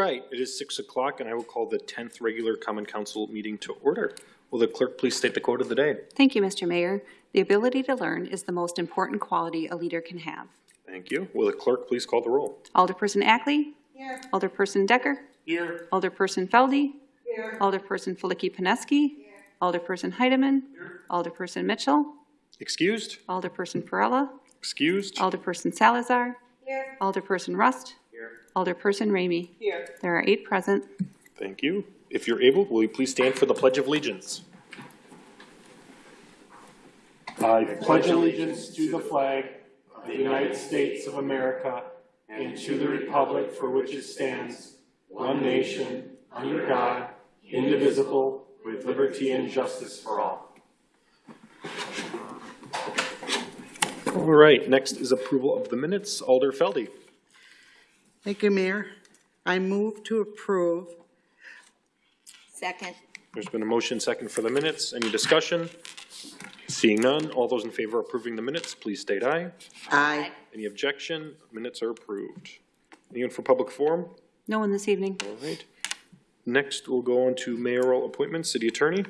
right, it is six o'clock and I will call the tenth regular common council meeting to order. Will the clerk please state the quote of the day? Thank you, Mr. Mayor. The ability to learn is the most important quality a leader can have. Thank you. Will the clerk please call the roll? Alderperson Ackley? Here. Alderperson Dekker? Here. Alderperson Felde? Here. Alderperson Filicky Peneski? Here. Alderperson Heidemann? Here. Alderperson Mitchell? Excused? Alderperson Perrella? Excused? Alderperson Salazar? Here. Alderperson Rust? Here. Alderperson Ramey? Here. There are eight present. Thank you. If you're able, will you please stand for the Pledge of Allegiance? I pledge allegiance to the flag of the United States of America and to the republic for which it stands, one nation, under God, indivisible, with liberty and justice for all. All right, next is approval of the minutes. Alder Felde. Thank you, Mayor. I move to approve. Second. There's been a motion second for the minutes. Any discussion? Seeing none, all those in favor of approving the minutes, please state aye. Aye. Any objection? Minutes are approved. Anyone for public forum? No one this evening. All right. Next, we'll go on to mayoral appointments. City Attorney.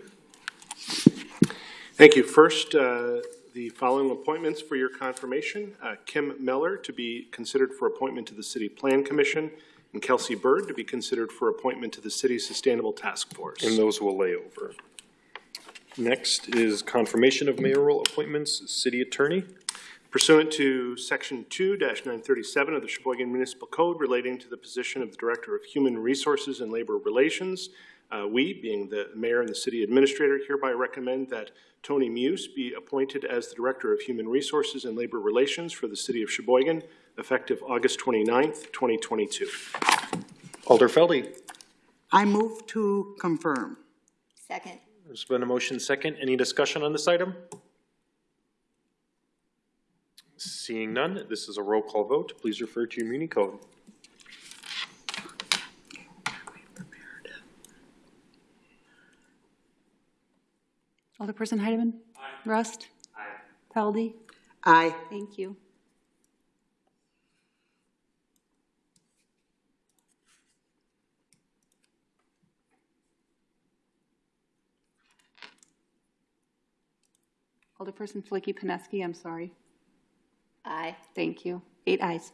Thank you. First, uh, the following appointments for your confirmation. Uh, Kim Meller to be considered for appointment to the City Plan Commission, and Kelsey Bird to be considered for appointment to the City Sustainable Task Force. And those will lay over. Next is confirmation of mayoral appointments. City Attorney. Pursuant to Section 2-937 of the Sheboygan Municipal Code relating to the position of the Director of Human Resources and Labor Relations, uh, we, being the mayor and the city administrator, hereby recommend that Tony Muse be appointed as the Director of Human Resources and Labor Relations for the city of Sheboygan, effective August 29th, 2022. Alder Felde. I move to confirm. Second. There's been a motion second. Any discussion on this item? Seeing none, this is a roll call vote. Please refer to your muni code. Alderperson Heidemann? Rust? Felde? Aye. Thank you. Alderperson Filicky Peneski, I'm sorry. Aye. Thank you. Eight ayes.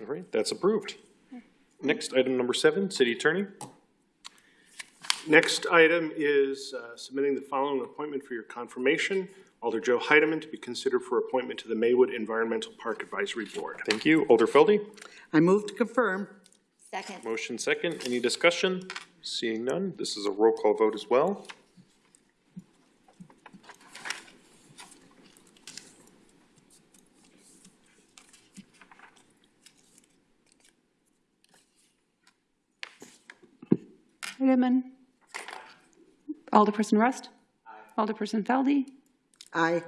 All right, that's approved. Next, item number seven, City Attorney. Next item is uh, submitting the following appointment for your confirmation. Alder Joe Heidemann to be considered for appointment to the Maywood Environmental Park Advisory Board. Thank you. Alder Felde. I move to confirm. Second. Motion second. Any discussion? Seeing none, this is a roll call vote as well. Heidemann? Alderperson Rust? Alderperson Felde? Aye.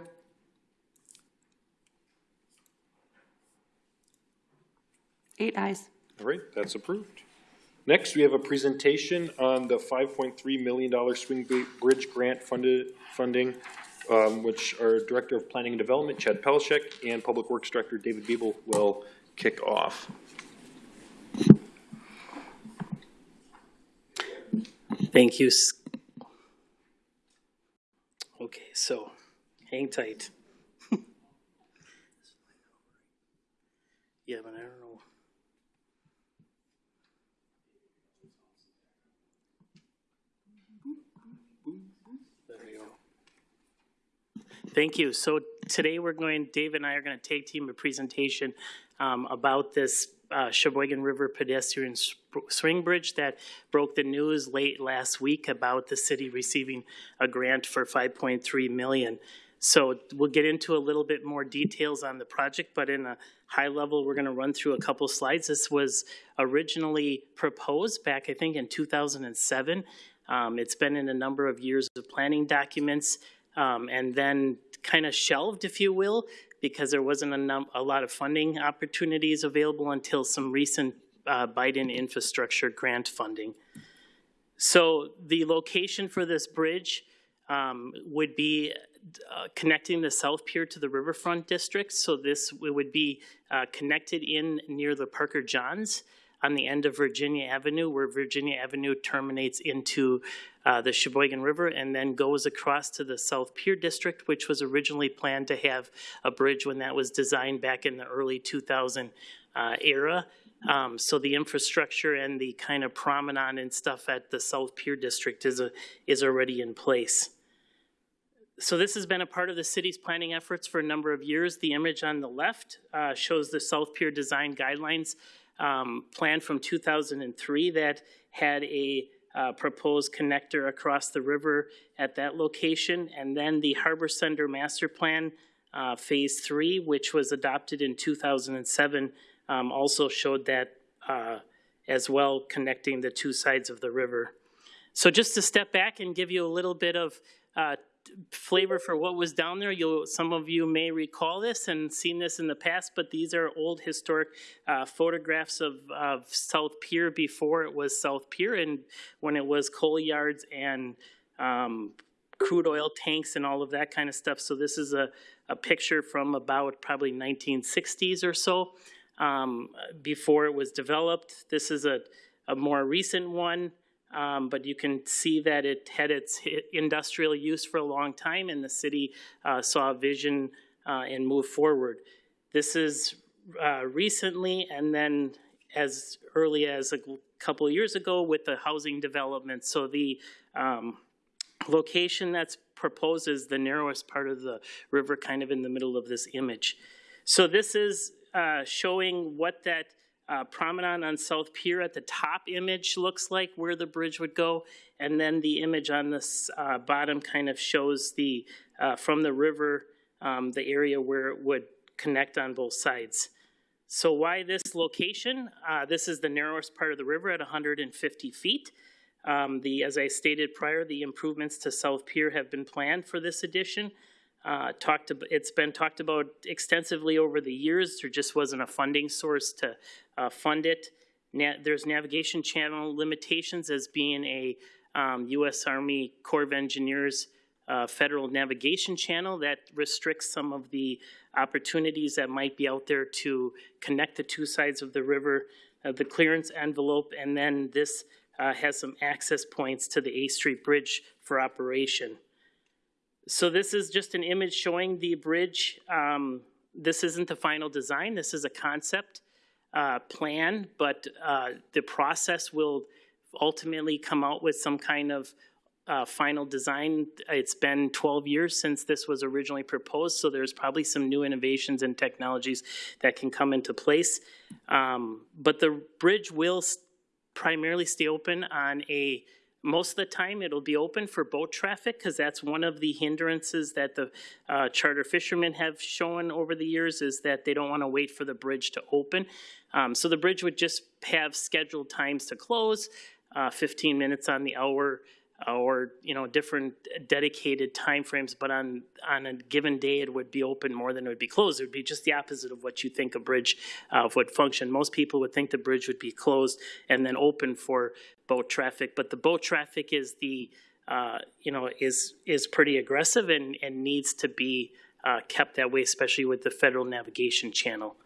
Eight ayes. All right, that's approved. Next, we have a presentation on the $5.3 million Swing Bridge Grant funded, funding, um, which our Director of Planning and Development, Chad Pelishek, and Public Works Director, David Biebel, will kick off. Thank you. S- Okay, so hang tight. Yeah, but I don't know. There we go. Thank you. So today we're going, Dave and I are going to take team a presentation um, about this uh, Sheboygan River pedestrian swing bridge that broke the news late last week about the city receiving a grant for 5.3 million. So we'll get into a little bit more details on the project, but in a high level, we're going to run through a couple slides. This was originally proposed back, I think, in 2007. Um, it's been in a number of years of planning documents, um, and then kind of shelved, if you will, because there wasn't a, a lot of funding opportunities available until some recent uh, Biden infrastructure grant funding. So the location for this bridge um, would be uh, connecting the South Pier to the Riverfront District. So this would be uh, connected in near the Parker Johns. On the end of Virginia Avenue, where Virginia Avenue terminates into uh, the Sheboygan River and then goes across to the South Pier District, which was originally planned to have a bridge when that was designed back in the early 2000 uh, era. Um, So the infrastructure and the kind of promenade and stuff at the South Pier District is, a- is already in place. So this has been a part of the city's planning efforts for a number of years. The image on the left uh, shows the South Pier Design Guidelines um, plan from 2003 that had a uh, proposed connector across the river at that location. And then the Harbor Center Master Plan, uh, Phase 3, which was adopted in 2007, um, also showed that uh, as well, connecting the two sides of the river. So just to step back and give you a little bit of uh, flavor for what was down there, you'll, some of you may recall this and seen this in the past, but these are old historic uh, photographs of, of South Pier before it was South Pier and when it was coal yards and um, crude oil tanks and all of that kind of stuff. So this is a, a picture from about probably 1960s or so, um, before it was developed. This is a, a more recent one. Um, but you can see that it had its industrial use for a long time and the city, uh, saw a vision, uh, and moved forward. This is, uh, recently and then as early as a couple of years ago with the housing development. So the, um, location that's proposed is the narrowest part of the river, kind of in the middle of this image. So this is uh, showing what that uh, promenade on South Pier at the top image looks like, where the bridge would go. And then the image on this uh, bottom kind of shows the, uh, from the river, um, the area where it would connect on both sides. So why this location? Uh, This is the narrowest part of the river at 150 feet. Um, The, as I stated prior, the improvements to South Pier have been planned for this addition. Uh, Talked, ab- it's been talked about extensively over the years. There just wasn't a funding source to uh, fund it. Na- There's navigation channel limitations as being a um, U.S. Army Corps of Engineers uh, federal navigation channel that restricts some of the opportunities that might be out there to connect the two sides of the river, uh, the clearance envelope, and then this uh, has some access points to the A Street Bridge for operation. So this is just an image showing the bridge. Um, This isn't the final design, this is a concept uh, plan, but uh, the process will ultimately come out with some kind of uh, final design. It's been 12 years since this was originally proposed, so there's probably some new innovations and technologies that can come into place. Um, But the bridge will primarily stay open on a, most of the time, it'll be open for boat traffic, because that's one of the hindrances that the uh, charter fishermen have shown over the years, is that they don't want to wait for the bridge to open. Um, So the bridge would just have scheduled times to close, uh, 15 minutes on the hour, or, you know, different dedicated timeframes, but on, on a given day, it would be open more than it would be closed. It would be just the opposite of what you think a bridge uh, would function. Most people would think the bridge would be closed and then open for boat traffic, but the boat traffic is the, uh, you know, is, is pretty aggressive and, and needs to be uh, kept that way, especially with the federal navigation channel.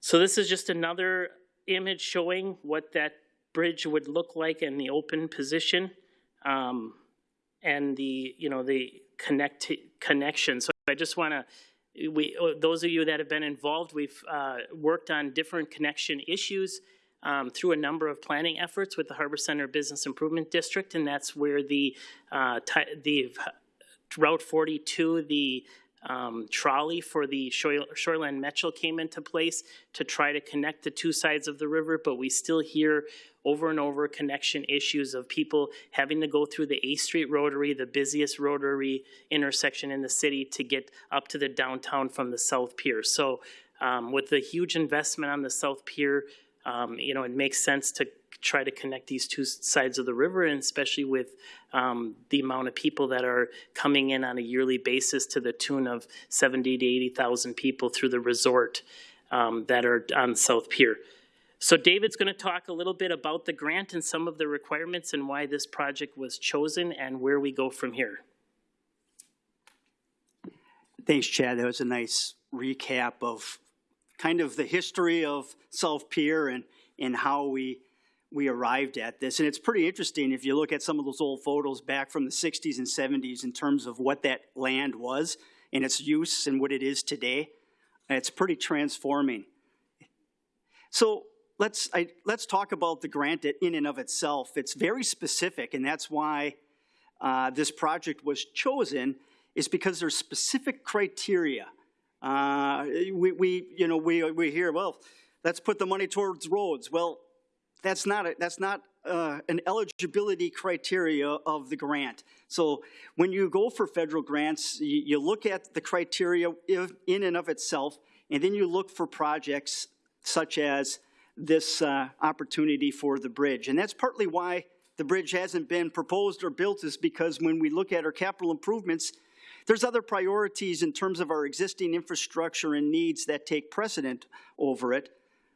So this is just another image showing what that bridge would look like in the open position. Um, and the, you know, the connect, connection. So I just want to, we, those of you that have been involved, we've, uh, worked on different connection issues, um, through a number of planning efforts with the Harbor Center Business Improvement District, and that's where the, uh, the Route 42, the um, trolley for the Shore- Shoreline Metro came into place to try to connect the two sides of the river, but we still hear over and over connection issues of people having to go through the A Street Rotary, the busiest rotary intersection in the city, to get up to the downtown from the South Pier. So um, with the huge investment on the South Pier, um, you know, it makes sense to try to connect these two sides of the river, and especially with um, the amount of people that are coming in on a yearly basis to the tune of 70 to 80,000 people through the resort um, that are on South Pier. So David's going to talk a little bit about the grant and some of the requirements and why this project was chosen and where we go from here. Thanks, Chad. That was a nice recap of kind of the history of South Pier and, in how we, we arrived at this. And it's pretty interesting if you look at some of those old photos back from the 60s and 70s in terms of what that land was and its use and what it is today. It's pretty transforming. So let's, I, let's talk about the grant in and of itself. It's very specific, and that's why uh, this project was chosen, is because there's specific criteria. Uh, we, we, you know, we, we hear, well, let's put the money towards roads. Well, that's not, a, that's not uh, an eligibility criteria of the grant. So when you go for federal grants, you, you look at the criteria if, in and of itself, and then you look for projects such as this uh, opportunity for the bridge. And that's partly why the bridge hasn't been proposed or built is because when we look at our capital improvements, there's other priorities in terms of our existing infrastructure and needs that take precedent over it.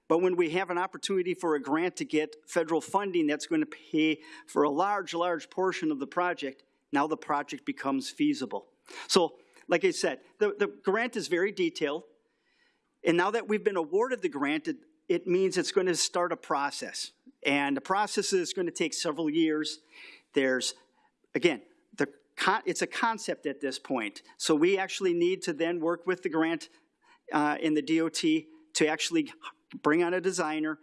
But when we have an opportunity for a grant to get federal funding that's going to pay for a large, large portion of the project, now the project becomes feasible. So, like I said, the, the grant is very detailed. And now that we've been awarded the grant, it, it means it's going to start a process. And the process is going to take several years. There's, again, the it's a concept at this point. So we actually need to then work with the grant uh, in the DOT to actually bring on a designer,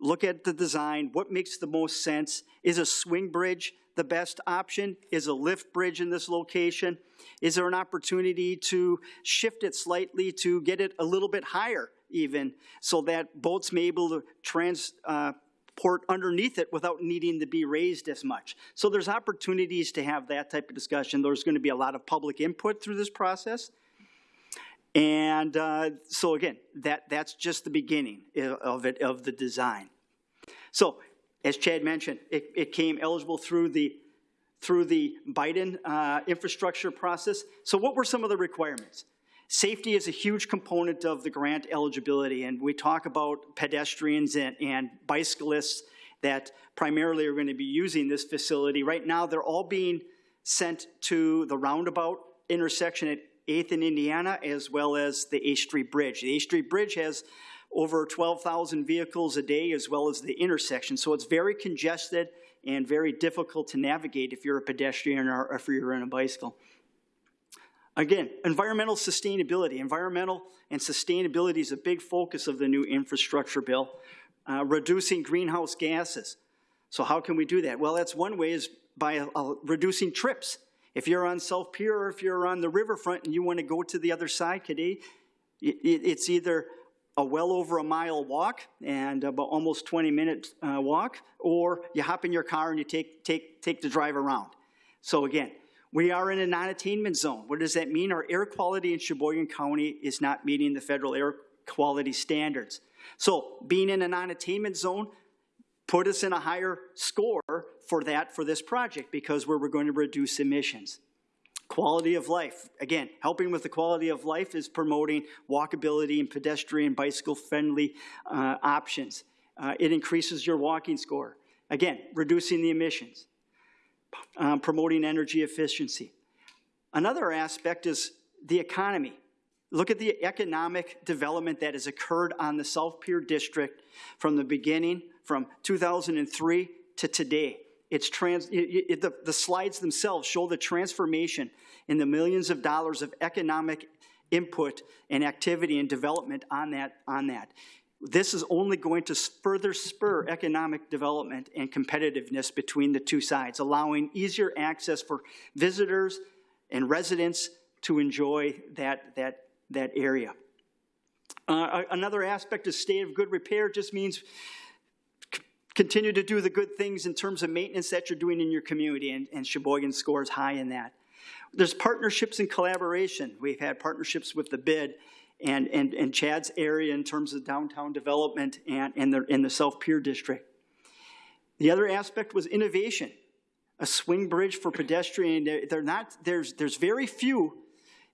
look at the design, what makes the most sense. Is a swing bridge the best option? Is a lift bridge in this location? Is there an opportunity to shift it slightly to get it a little bit higher even so that boats may be able to transport underneath it without needing to be raised as much? So there's opportunities to have that type of discussion. There's going to be a lot of public input through this process. And uh, so again, that, that's just the beginning of it, of the design. So as Chad mentioned, it, it came eligible through the, through the Biden uh, infrastructure process. So what were some of the requirements? Safety is a huge component of the grant eligibility, and we talk about pedestrians and, and bicyclists that primarily are going to be using this facility. Right now, they're all being sent to the roundabout intersection at 8th in Indiana, as well as the A Street Bridge. The A Street Bridge has over 12,000 vehicles a day, as well as the intersection. So it's very congested and very difficult to navigate if you're a pedestrian or if you're on a bicycle. Again, environmental sustainability. Environmental and sustainability is a big focus of the new infrastructure bill. Uh, reducing greenhouse gases. So how can we do that? Well, that's one way is by uh, reducing trips. If you're on South Pier or if you're on the riverfront and you want to go to the other side today, it's either a well over a mile walk and about almost 20 minute uh, walk, or you hop in your car and you take, take, take the drive around. So again, we are in a non-attainment zone. What does that mean? Our air quality in Sheboygan County is not meeting the federal air quality standards. So being in a non-attainment zone put us in a higher score for that for this project because we're, we're going to reduce emissions. Quality of life. Again, helping with the quality of life is promoting walkability and pedestrian bicycle friendly uh, options. Uh, it increases your walking score. Again, reducing the emissions. Um, promoting energy efficiency. Another aspect is the economy. Look at the economic development that has occurred on the South Pier District from the beginning, from 2003 to today. It's trans, it, it, the, the slides themselves show the transformation in the millions of dollars of economic input and activity and development on that. On that. This is only going to further spur economic development and competitiveness between the two sides, allowing easier access for visitors and residents to enjoy that, that that area. Uh, another aspect of state of good repair just means continue to do the good things in terms of maintenance that you're doing in your community, and, and Sheboygan scores high in that. There's partnerships and collaboration. We've had partnerships with the BID and, and, and Chad's area in terms of downtown development and, and the, in the South Pier District. The other aspect was innovation. A swing bridge for pedestrian. They're not, there's, there's very few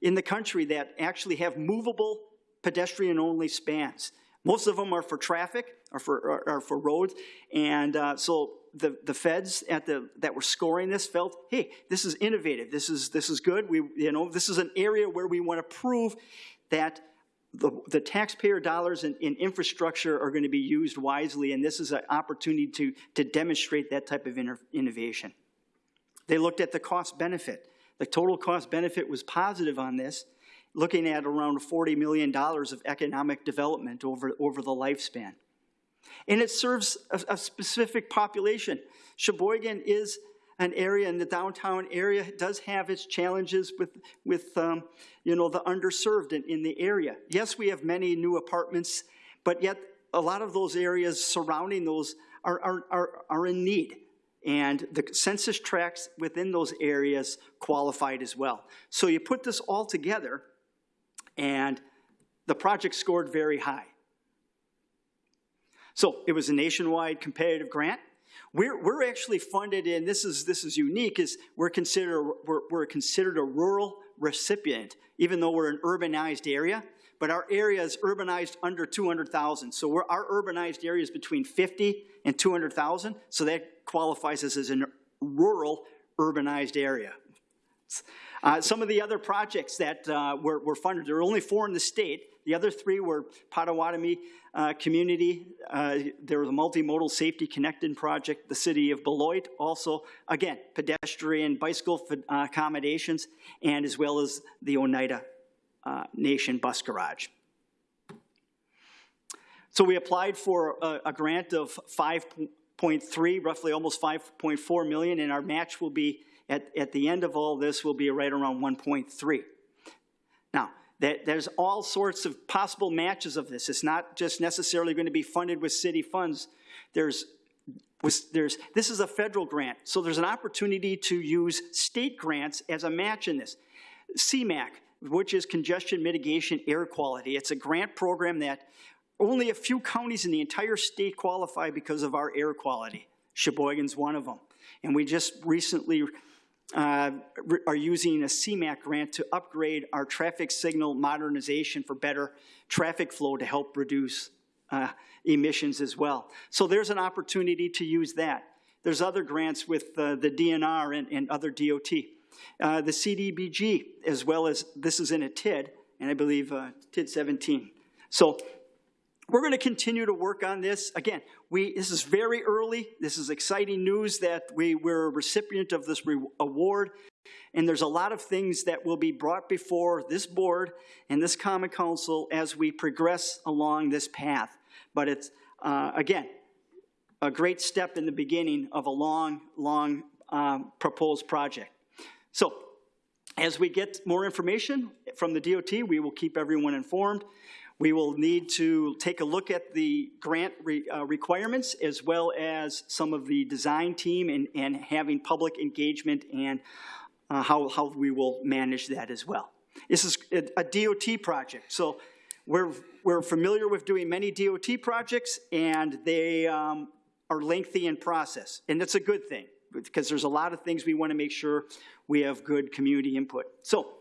in the country that actually have movable pedestrian-only spans. Most of them are for traffic or for, are for roads. And uh, so the, the feds at the, that were scoring this felt, hey, this is innovative. This is, this is good. We, you know, this is an area where we want to prove that the, the taxpayer dollars in, in infrastructure are going to be used wisely, and this is an opportunity to, to demonstrate that type of inno- innovation. They looked at the cost benefit. The total cost benefit was positive on this, looking at around $40 million of economic development over, over the lifespan. And it serves a, a specific population. Sheboygan is an area in the downtown area, does have its challenges with, with, um, you know, the underserved in, in the area. Yes, we have many new apartments, but yet a lot of those areas surrounding those are, are, are, are in need. And the census tracts within those areas qualified as well. So you put this all together, and the project scored very high. So it was a nationwide competitive grant. We're, we're actually funded in, this is, this is unique, is we're considered, we're, we're considered a rural recipient, even though we're an urbanized area, but our area is urbanized under 200,000. So our urbanized area is between 50 and 200,000, so that qualifies us as a rural urbanized area. Uh, some of the other projects that uh, were, were funded, there were only four in the state. The other three were Potawatomi uh, Community. Uh, there was a multimodal safety connected project. The city of Beloit also, again, pedestrian bicycle uh, accommodations, and as well as the Oneida uh, Nation Bus Garage. So we applied for a, a grant of 5.3, roughly almost 5.4 million, and our match will be at, at the end of all this will be right around 1.3. Now, that, there's all sorts of possible matches of this. It's not just necessarily going to be funded with city funds. There's, was, there's, this is a federal grant, so there's an opportunity to use state grants as a match in this. CMAQ, which is Congestion Mitigation Air Quality. It's a grant program that only a few counties in the entire state qualify because of our air quality. Sheboygan's one of them. And we just recently uh, are using a CMAQ grant to upgrade our traffic signal modernization for better traffic flow to help reduce uh, emissions as well. So there's an opportunity to use that. There's other grants with uh, the DNR and, and other DOT. Uh, the CDBG, as well as this is in a TID, and I believe uh, TID 17. So we're going to continue to work on this. Again, we, this is very early. This is exciting news that we, we're a recipient of this award. And there's a lot of things that will be brought before this board and this Common Council as we progress along this path. But it's, uh, again, a great step in the beginning of a long, long um, proposed project. So as we get more information from the DOT, we will keep everyone informed. We will need to take a look at the grant re, uh, requirements as well as some of the design team and, and having public engagement and uh, how, how we will manage that as well. This is a, a DOT project, so we're, we're familiar with doing many DOT projects and they um, are lengthy in process, and that's a good thing because there's a lot of things we want to make sure we have good community input. So,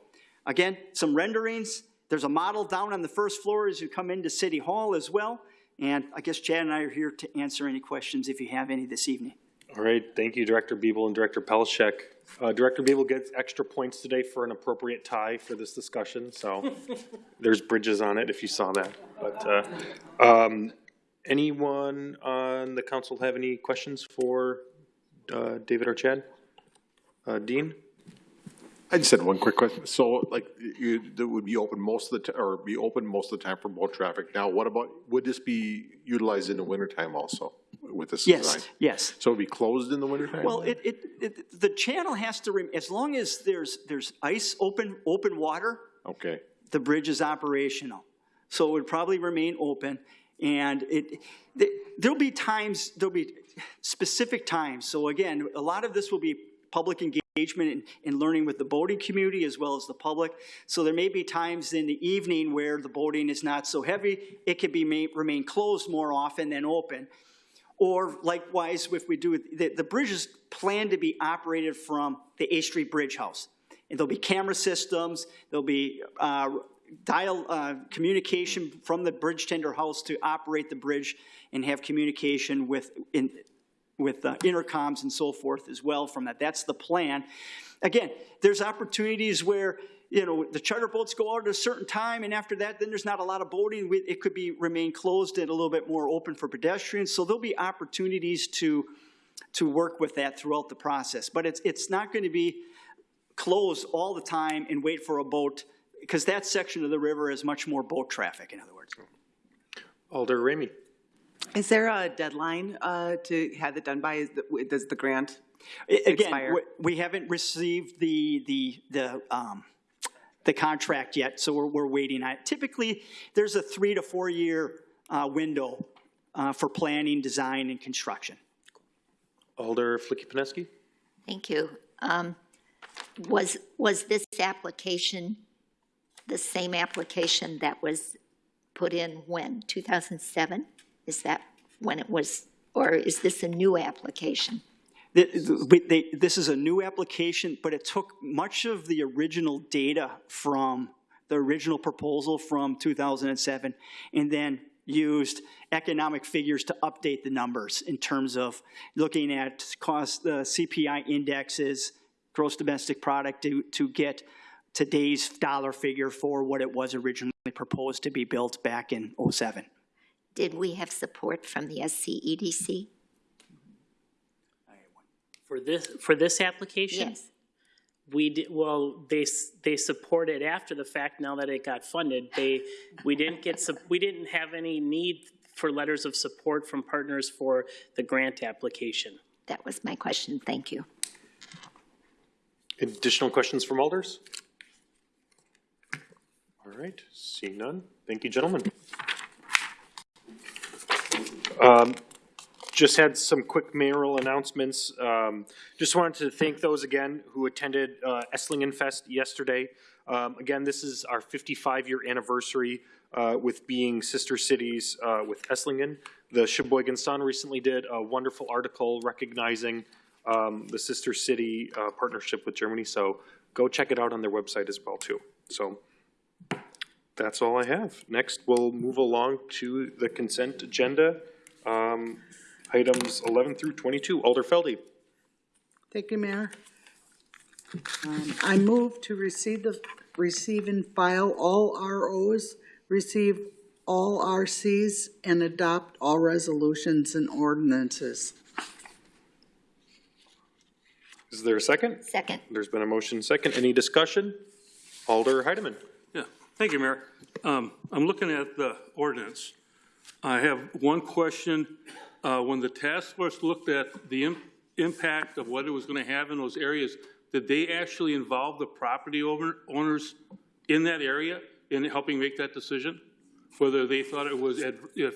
again, some renderings, there's a model down on the first floor as you come into City Hall as well. And I guess Chad and I are here to answer any questions if you have any this evening. All right, thank you, Director Biebel and Director Pelishek. Uh, Director Biebel gets extra points today for an appropriate tie for this discussion, so there's bridges on it if you saw that. But, uh, um, anyone on the council have any questions for, uh, David or Chad? Uh, Dean? I just had one quick question. So like you, that would be open most of the, or be open most of the time for boat traffic. Now, what about, would this be utilized in the wintertime also with this design? Yes, yes. So it'd be closed in the wintertime? Well, it, it, it, the channel has to, remain as long as there's, there's ice, open, open water, Okay, the bridge is operational. So it would probably remain open, and it, th- there'll be times, there'll be specific times. So again, a lot of this will be public engagement and, and learning with the boating community as well as the public. So there may be times in the evening where the boating is not so heavy. It can be remain closed more often than open. Or likewise, if we do, the, the bridge is planned to be operated from the A Street Bridge House. And there'll be camera systems, there'll be uh, dial uh, communication from the bridge tender house to operate the bridge and have communication with in, with uh, intercoms and so forth as well from that. That's the plan. Again, there's opportunities where you know, the charter boats go out at a certain time, and after that, then there's not a lot of boating. It could be, remain closed and a little bit more open for pedestrians. So there'll be opportunities to, to work with that throughout the process. But it's, it's not going to be closed all the time and wait for a boat, because that section of the river is much more boat traffic, in other words. Alder Ramey. Is there a deadline uh, to have it done by? Is the- Does the grant? I- Again, Expire. we- we haven't received the, the, the, um, the contract yet, so we're, we're waiting on it. Typically, there's a three to four-year, uh, window, uh, for planning, design, and construction. Alder Filicky Peneski. Thank you. Um, Was, was this application the same application that was put in when, 2007? Is that when it was, or is this a new application? This is a new application, but it took much of the original data from the original proposal from 2007, and then used economic figures to update the numbers in terms of looking at cost, the CPI indexes, gross domestic product, to, to get today's dollar figure for what it was originally proposed to be built back in '07. Did we have support from the SCEDC? For this, for this application? Yes. We did, well, they, they supported after the fact, now that it got funded. They, we didn't get, sup- we didn't have any need for letters of support from partners for the grant application. That was my question. Thank you. Additional questions from Alders? All right, seeing none. Thank you, gentlemen. Um, Just had some quick mayoral announcements. Um, Just wanted to thank those again who attended uh, Esslingen Fest yesterday. Um, Again, this is our 55-year anniversary uh, with being sister cities uh, with Esslingen. The Sheboygan Sun recently did a wonderful article recognizing um, the sister city uh, partnership with Germany, so go check it out on their website as well, too. So that's all I have. Next, we'll move along to the consent agenda. Um, Items 11 through 22. Alder Felde. Thank you, Mayor. Um, I move to receive the, receive and file all ROs, receive all RCs, and adopt all resolutions and ordinances. Is there a second? Second. There's been a motion second. Any discussion? Alder Heidemann. Yeah, thank you, Mayor. Um, I'm looking at the ordinance. I have one question. Uh, When the task force looked at the im- impact of what it was going to have in those areas, did they actually involve the property owner- owners in that area in helping make that decision? Whether they thought it was, if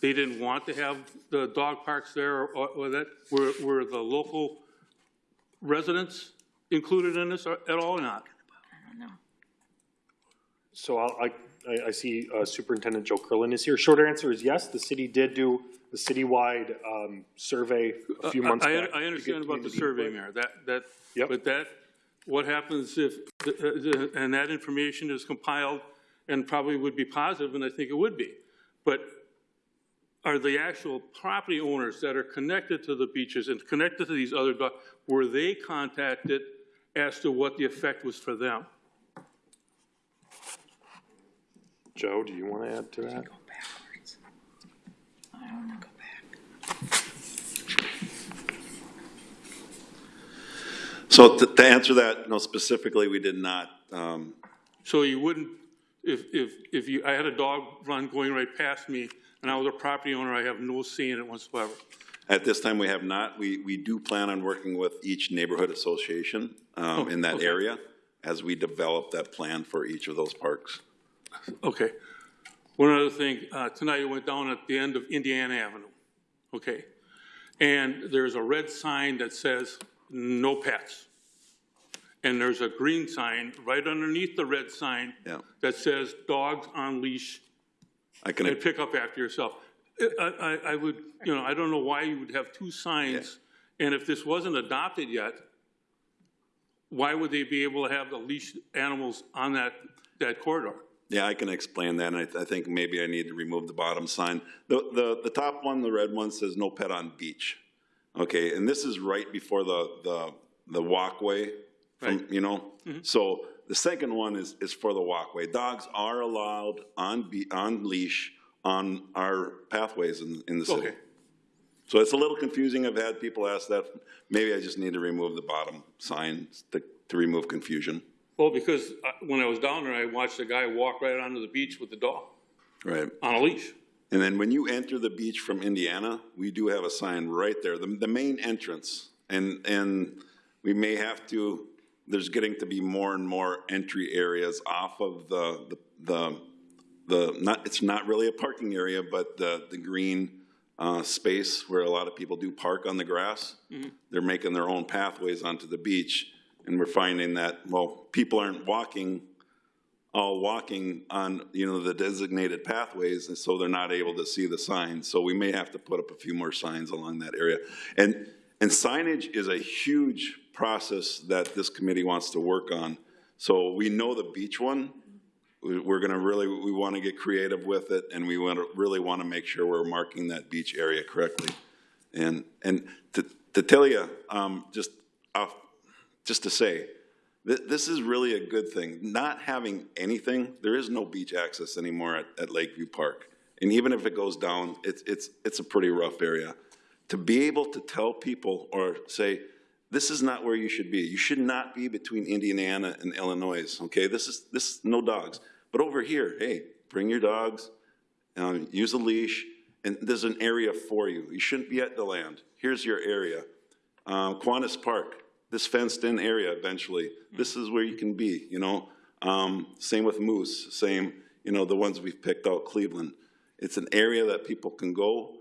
they didn't want to have the dog parks there or or that, were were the local residents included in this at all or not? I don't know. So I'll- I, I, I see uh, Superintendent Joe Curlin is here. Short answer is yes, the city did do the citywide um, survey a few months I- back. I to understand about the survey, input. Mayor, that, that, Yep. but that, what happens if, the- the- and that information is compiled and probably would be positive, and I think it would be. But are the actual property owners that are connected to the beaches and connected to these other, were they contacted as to what the effect was for them? Joe, do you want to add to that? So to, to answer that, no, specifically, we did not, um, So you wouldn't, if, if, if you, I had a dog run going right past me, and I was a property owner, I have no say in it whatsoever. at this time, we have not. We, we do plan on working with each neighborhood association, um, in that okay. area as we develop that plan for each of those parks. Okay. One other thing, uh, tonight I went down at the end of Indiana Avenue, okay? And there's a red sign that says, no pets. And there's a green sign right underneath the red sign Yeah. that says, dogs on leash I can, and pick up after yourself. I, I, I would, you know, I don't know why you would have two signs, and if this wasn't adopted yet, why would they be able to have the leash animals on that, that corridor? Yeah, I can explain that, and I, I think maybe I need to remove the bottom sign. The, the, the top one, the red one, says no pet on beach. Okay, and this is right before the, the, the walkway from, you know? Mhm. So the second one is, is for the walkway. Dogs are allowed on be, on leash on our pathways in, in the city. Okay. So it's a little confusing. I've had people ask that. Maybe I just need to remove the bottom sign to, to remove confusion. Well, because uh, when I was down there, I watched a guy walk right onto the beach with the dog Right. on a leash. And then when you enter the beach from Indiana, we do have a sign right there, the, the main entrance. And, and we may have to, there's getting to be more and more entry areas off of the, the, the, the not, it's not really a parking area, but the, the green, uh, space where a lot of people do park on the grass. They're making their own pathways onto the beach. And we're finding that, well, people aren't walking all walking on, you know, the designated pathways, and so they're not able to see the signs. So we may have to put up a few more signs along that area. And, and signage is a huge process that this committee wants to work on. So we know the beach one, we- we're gonna really, we want to get creative with it, and we want to, really want to make sure we're marking that beach area correctly. And, and to, to tell you, um, just off, just to say, Th- This is really a good thing. Not having anything, there is no beach access anymore at, at Lakeview Park. And even if it goes down, it's, it's, it's a pretty rough area. To be able to tell people or say, this is not where you should be. You should not be between Indiana and Illinois, okay? This is, this, no dogs. But over here, hey, bring your dogs, um, use a leash, and there's an area for you. You shouldn't be at the land. Here's your area. Um, Park, this fenced-in area eventually, this is where you can be, you know? Um, same with Moose, same, you know, the ones we've picked out, Cleveland. It's an area that people can go,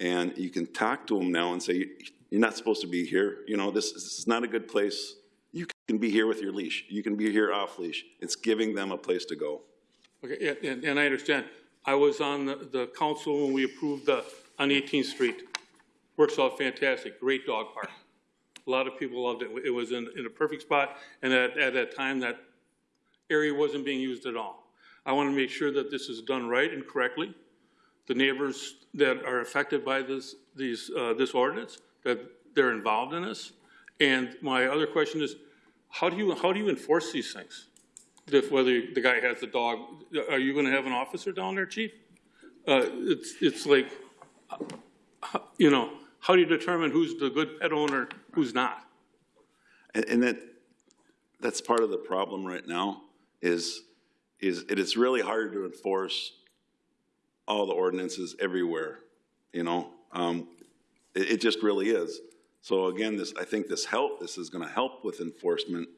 and you can talk to them now and say, you're not supposed to be here, you know, this, this is not a good place. You can be here with your leash, you can be here off-leash. It's giving them a place to go. Okay, and, and I understand. I was on the, the council when we approved the, on 18th Street. Works out fantastic, great dog park. A lot of people loved it. It was in, in a perfect spot, and at, at that time, that area wasn't being used at all. I want to make sure that this is done right and correctly. The neighbors that are affected by this, these, uh, this ordinance, that they're involved in this. And my other question is, how do you, how do you enforce these things? If whether the guy has the dog, are you gonna have an officer down there, chief? Uh, it's, it's like, uh, you know, how do you determine who's the good pet owner, who's not? And, and that, that's part of the problem right now, is, is it is really hard to enforce all the ordinances everywhere, you know? Um, it, it just really is. So again, this, I think this help, this is gonna help with enforcement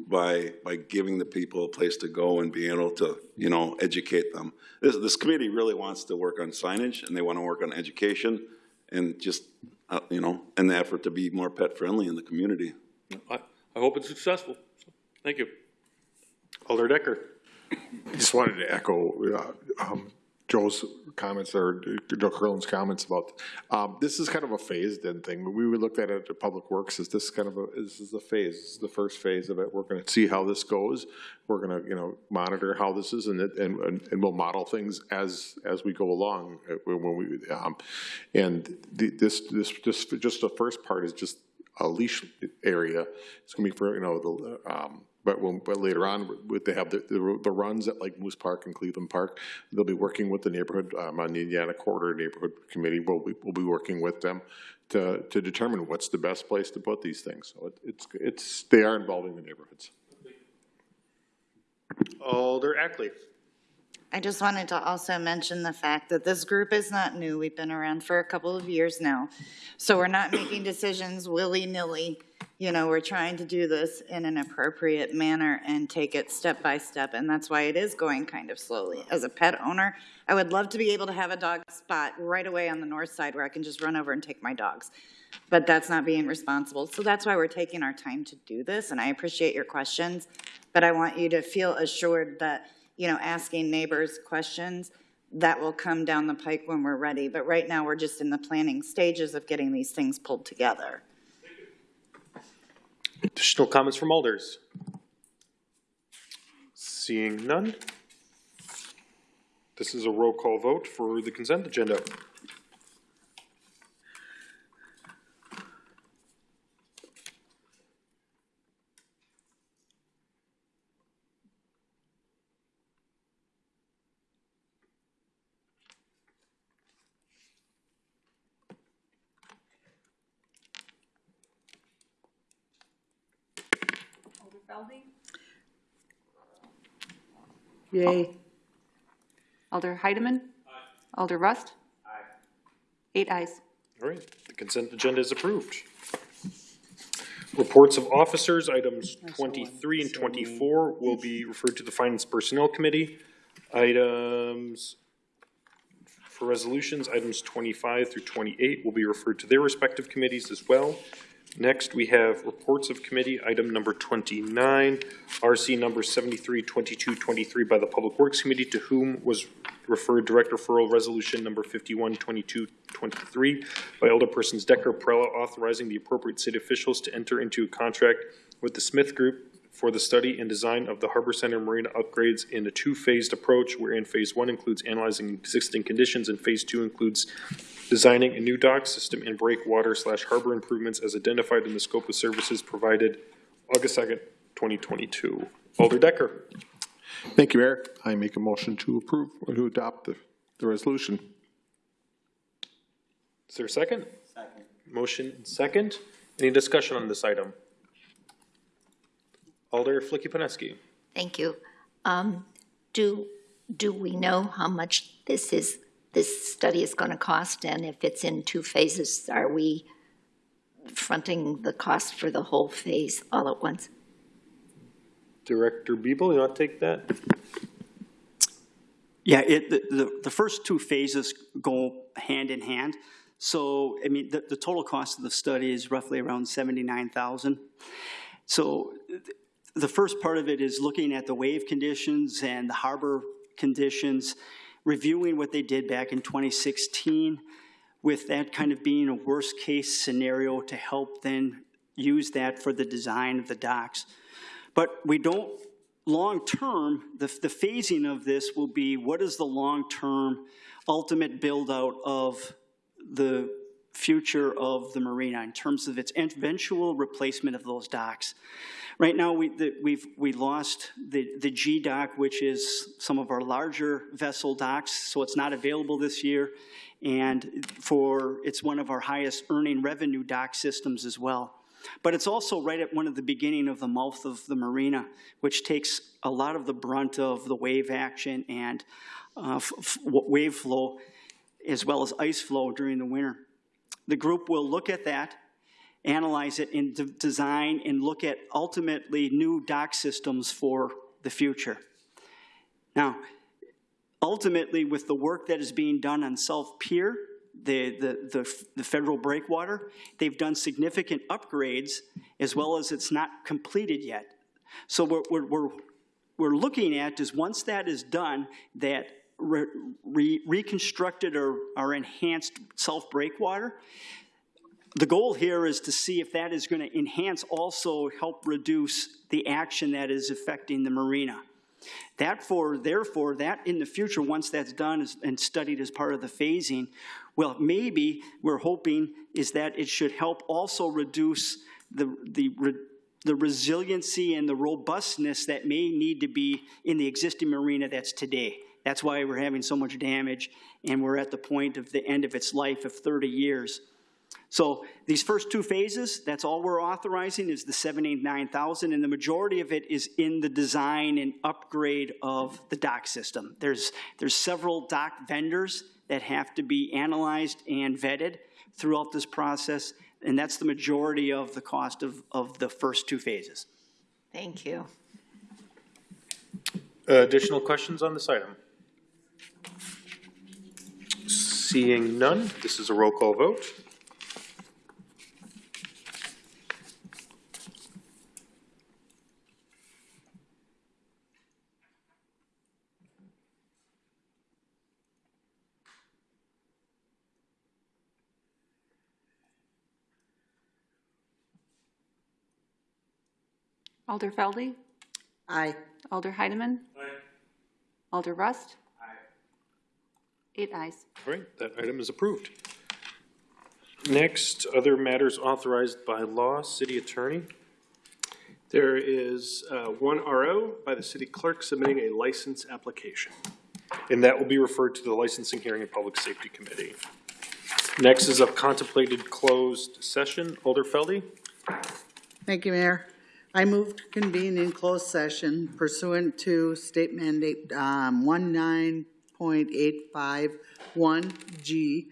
by, by giving the people a place to go and being able to, you know, educate them. This, this committee really wants to work on signage, and they wanna work on education, and just, uh, you know, in the effort to be more pet-friendly in the community. I, I hope it's successful. So, Thank you. Alder Dekker. I just wanted to echo uh, um, Joe's comments or Joe Curlin's comments about, um, this is kind of a phased-in thing. We would look at it at Public Works as this kind of a, this is the phase, this is the first phase of it. We're gonna see how this goes. We're gonna, you know, monitor how this is and, it- and, and we'll model things as, as we go along uh, when we, um, and the- this, this, just, just the first part is just a leash area. It's gonna be for, you know, the, um, but when, but later on, would they have the, the, the runs at like Moose Park and Cleveland Park, they'll be working with the neighborhood, um, on the Indiana Corridor Neighborhood Committee, we'll, be- we'll be working with them to, to determine what's the best place to put these things. So it- it's, it's, they are involving the neighborhoods. Alder Ackley. I just wanted to also mention the fact that this group is not new. We've been around for a couple of years now. So we're not making decisions willy-nilly. You know, we're trying to do this in an appropriate manner and take it step by step, and that's why it is going kind of slowly. As a pet owner, I would love to be able to have a dog spot right away on the north side where I can just run over and take my dogs. But that's not being responsible. So that's why we're taking our time to do this, and I appreciate your questions. But I want you to feel assured that, you know, asking neighbors questions, that will come down the pike when we're ready. But right now, we're just in the planning stages of getting these things pulled together. Additional comments from alders? Seeing none. This is a roll call vote for the consent agenda. Yay. Alder Heidemann. Alder Rust. Eight ayes. All right, the consent agenda is approved. Reports of officers, items twenty-three and twenty-four will be referred to the Finance Personnel Committee. Items for resolutions, items twenty-five through twenty-eight will be referred to their respective committees as well. Next, we have reports of committee, item number twenty-nine, RC number seventy-three twenty-two twenty-three by the Public Works Committee, to whom was referred direct referral resolution number fifty-one twenty-two twenty-three by Alderpersons Dekker, Perrella, authorizing the appropriate city officials to enter into a contract with the Smith Group for the study and design of the Harbor Center Marina upgrades in a two-phased approach, wherein phase one includes analyzing existing conditions and phase two includes designing a new dock system and breakwater slash harbor improvements as identified in the scope of services provided August second, twenty twenty-two. Alder Dekker. Thank you, Mayor. I make a motion to approve, or to adopt the, the resolution. Is there a second? Second. Motion second. Any discussion on this item? Alder Filicky Peneski. Thank you. Um, Do, do we know how much this is, this study is going to cost? And if it's in two phases, are we fronting the cost for the whole phase all at once? Director Biebel, you want to take that? Yeah, it, the, the, the first two phases go hand in hand. So, I mean, the, the total cost of the study is roughly around seventy-nine thousand. So th- the first part of it is looking at the wave conditions and the harbor conditions, reviewing what they did back in twenty sixteen, with that kind of being a worst-case scenario to help then use that for the design of the docks. But we don't, long-term, the, the phasing of this will be, what is the long-term ultimate build-out of the future of the marina in terms of its eventual replacement of those docks? Right now, we, the, we've, we lost the, the G dock, which is some of our larger vessel docks, so it's not available this year. And for, it's one of our highest earning revenue dock systems as well. But it's also right at one of the beginning of the mouth of the marina, which takes a lot of the brunt of the wave action and uh, wave flow, as well as ice flow during the winter. The group will look at that, analyze it, and de- design and look at ultimately new dock systems for the future. Now, ultimately, with the work that is being done on South Pier, the, the, the, the federal breakwater, they've done significant upgrades as well as it's not completed yet. So what we're, we're, we're looking at is once that is done, that re, re, reconstructed or, or enhanced self breakwater, the goal here is to see if that is going to enhance, also help reduce the action that is affecting the marina. That for, therefore, that in the future, once that's done and studied as part of the phasing, well, maybe we're hoping is that it should help also reduce the, the, the resiliency and the robustness that may need to be in the existing marina that's today. That's why we're having so much damage, and we're at the point of the end of its life of 30 years. So these first two phases, that's all we're authorizing is the 79,000, and the majority of it is in the design and upgrade of the dock system. There's, there's several dock vendors that have to be analyzed and vetted throughout this process, and that's the majority of the cost of, of the first two phases. Thank you. Uh, Additional questions on this item? Seeing none, this is a roll call vote. Alder Felde. Aye. Alder Heidemann. Aye. Alder Rust. Aye. Eight ayes. All right, that item is approved. Next, other matters authorized by law, city attorney. There is uh, one RO by the city clerk submitting a license application. And that will be referred to the Licensing Hearing and Public Safety Committee. Next is a contemplated closed session. Alder Felde? Thank you, Mayor. I move to convene in closed session pursuant to state mandate, um, one nine point eight five one G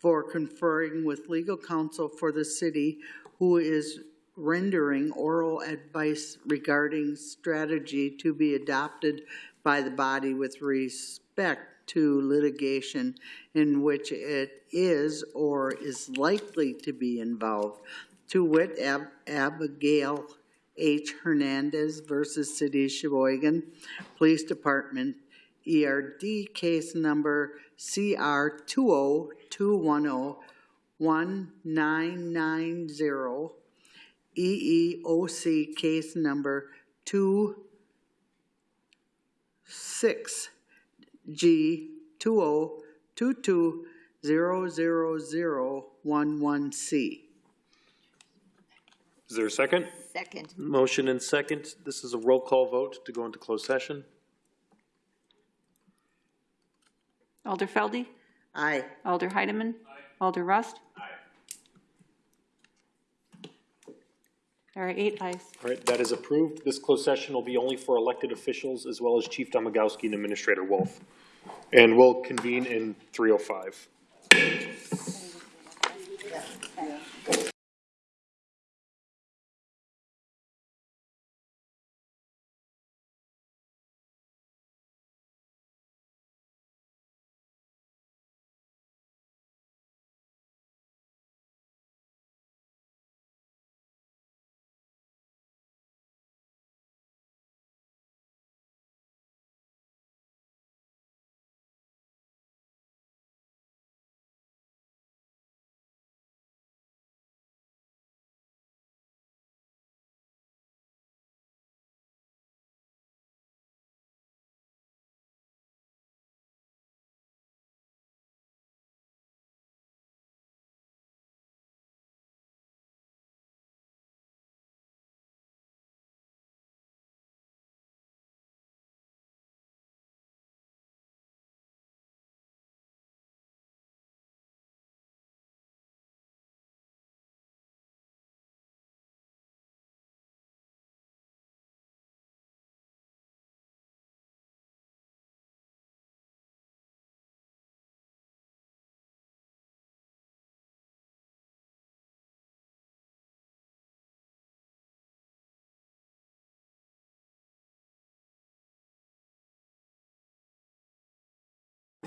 for conferring with legal counsel for the city who is rendering oral advice regarding strategy to be adopted by the body with respect to litigation in which it is or is likely to be involved. To wit, Ab- Abigail H. Hernandez versus City of Sheboygan Police Department, ERD case number CR 202101990, EEOC case number 26G 2022000011C. Is there a second? Second. Motion and second. This is a roll call vote to go into closed session. Alder Felde? Aye. Alder Heidemann? Alder Rust? Aye. There are eight ayes. All right, that is approved. This closed session will be only for elected officials as well as Chief Domagalski and Administrator Wolf. And we'll convene in three oh five.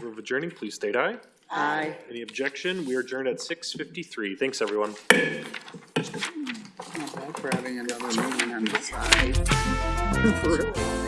Of adjourning, please state aye. Aye. Any objection? We are adjourned at six fifty-three. Thanks, everyone. Not bad for having another meeting on the side. Really?